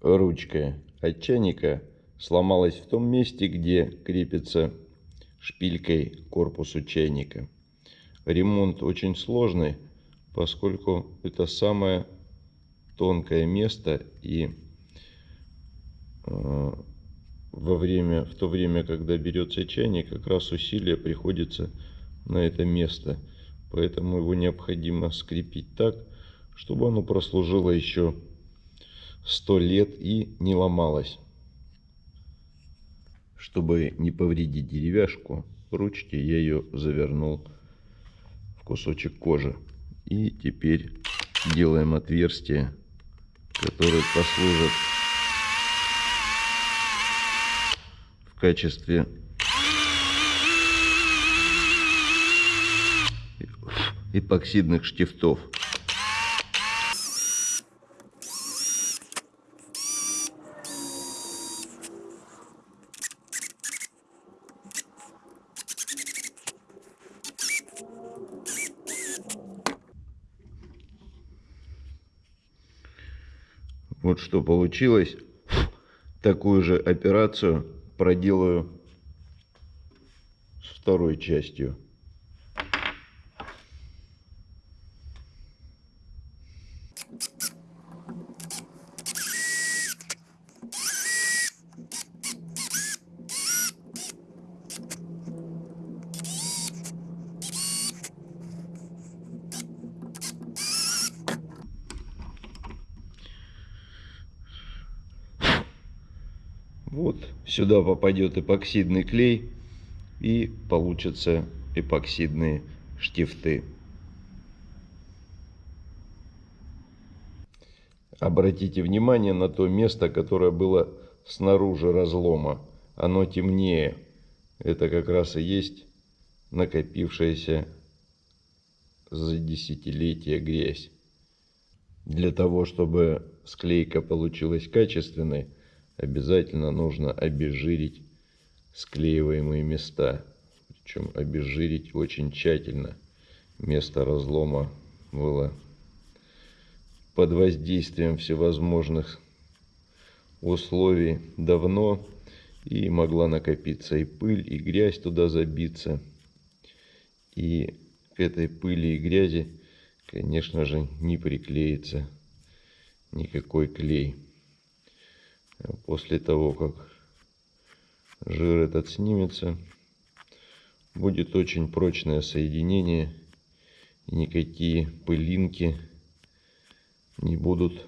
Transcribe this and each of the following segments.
ручка от чайника сломалась в том месте, где крепится шпилькой корпусу чайника. Ремонт очень сложный, поскольку это самое тонкое место и э, во время, в то время, когда берется чайник, как раз усилие приходится на это место. Поэтому его необходимо скрепить так, чтобы оно прослужило еще сто лет и не ломалось. Чтобы не повредить деревяшку ручки, я ее завернул в кусочек кожи. И теперь делаем отверстие, которое послужит в качестве эпоксидных штифтов. Вот что получилось. Такую же операцию проделаю с второй частью. Вот сюда попадет эпоксидный клей и получатся эпоксидные штифты. Обратите внимание на то место, которое было снаружи разлома. Оно темнее. Это как раз и есть накопившаяся за десятилетия грязь. Для того, чтобы склейка получилась качественной, обязательно нужно обезжирить склеиваемые места. Причем обезжирить очень тщательно. Место разлома было под воздействием всевозможных условий давно. И могла накопиться и пыль, и грязь туда забиться. И к этой пыли и грязи, конечно же, не приклеится никакой клей после того, как жир этот снимется, будет очень прочное соединение, и никакие пылинки не будут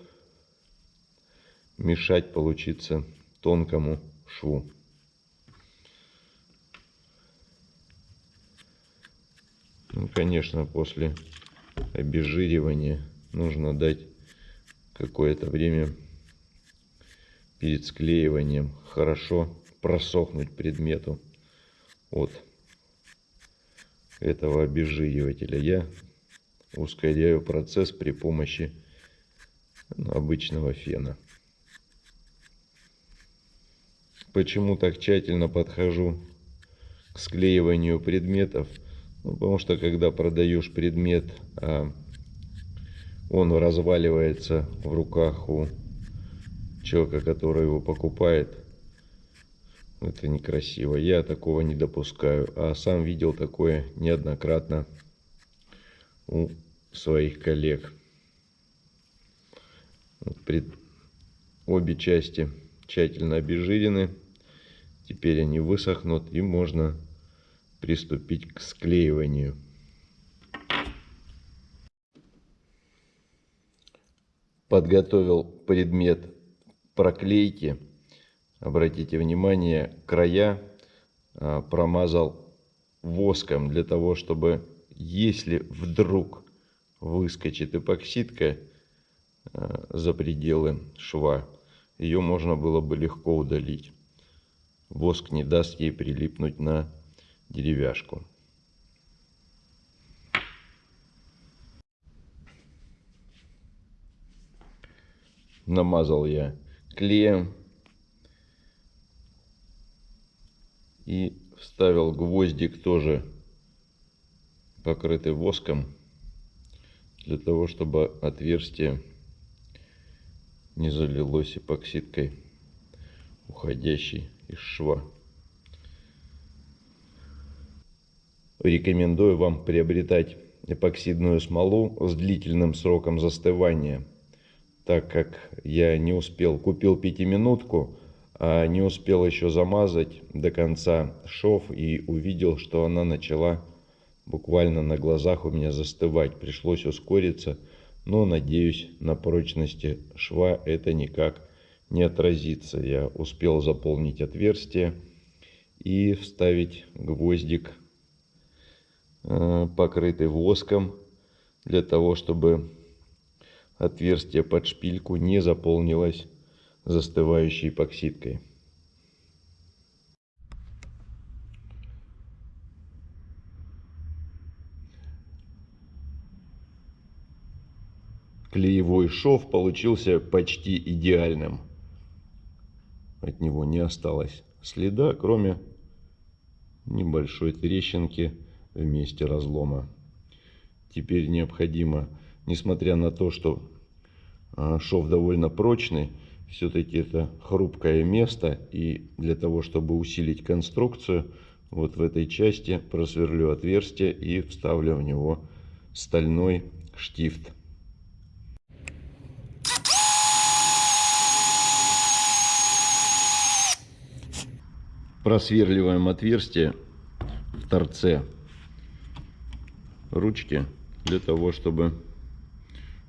мешать получиться тонкому шву. Ну, конечно, после обезжиривания нужно дать какое-то время перед склеиванием хорошо просохнуть предмету от этого обезжиривателя. Я ускоряю процесс при помощи обычного фена. Почему так тщательно подхожу к склеиванию предметов? Ну, потому что когда продаешь предмет, а он разваливается в руках у человека, который его покупает, это некрасиво. Я такого не допускаю. А сам видел такое неоднократно у своих коллег. Пред... Обе части тщательно обезжирены. Теперь они высохнут и можно приступить к склеиванию. Подготовил предмет проклейки, обратите внимание, края а, промазал воском для того, чтобы если вдруг выскочит эпоксидка а, за пределы шва, ее можно было бы легко удалить. Воск не даст ей прилипнуть на деревяшку. Намазал я клеем и вставил гвоздик тоже покрытый воском для того чтобы отверстие не залилось эпоксидкой, уходящей из шва. Рекомендую вам приобретать эпоксидную смолу с длительным сроком застывания, так как я не успел, купил пятиминутку, а не успел еще замазать до конца шов и увидел, что она начала буквально на глазах у меня застывать. Пришлось ускориться, но надеюсь на прочности шва это никак не отразится. Я успел заполнить отверстие и вставить гвоздик Э, покрытый воском, для того, чтобы отверстие под шпильку не заполнилось застывающей эпоксидкой. Клеевой шов получился почти идеальным. От него не осталось следа, кроме небольшой трещинки в месте разлома. Теперь необходимо, несмотря на то, что а, шов довольно прочный, все-таки это хрупкое место. И для того, чтобы усилить конструкцию, вот в этой части просверлю отверстие и вставлю в него стальной штифт. Просверливаем отверстие в торце ручки для того, чтобы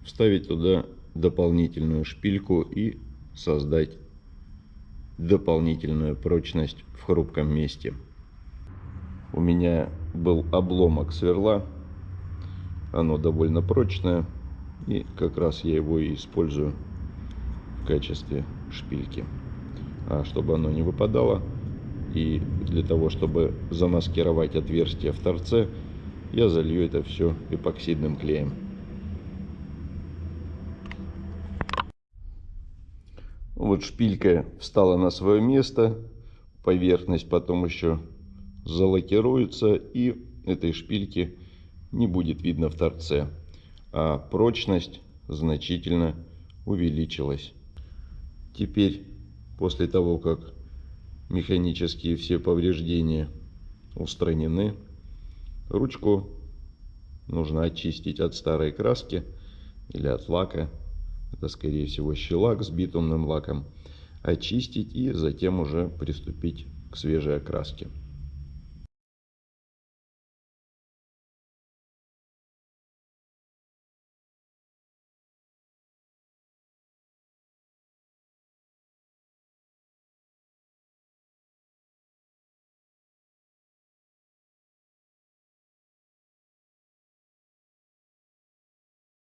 вставить туда дополнительную шпильку и создать дополнительную прочность в хрупком месте. У меня был обломок сверла, оно довольно прочное, и как раз я его и использую в качестве шпильки. А чтобы оно не выпадало, и для того, чтобы замаскировать отверстие в торце, я залью это все эпоксидным клеем. Вот шпилька встала на свое место, поверхность потом еще залакируется и этой шпильки не будет видно в торце, а прочность значительно увеличилась. Теперь, после того, как механические все повреждения устранены, Ручку нужно очистить от старой краски или от лака. Это, скорее всего, щелак с битумным лаком. Очистить и затем уже приступить к свежей окраске.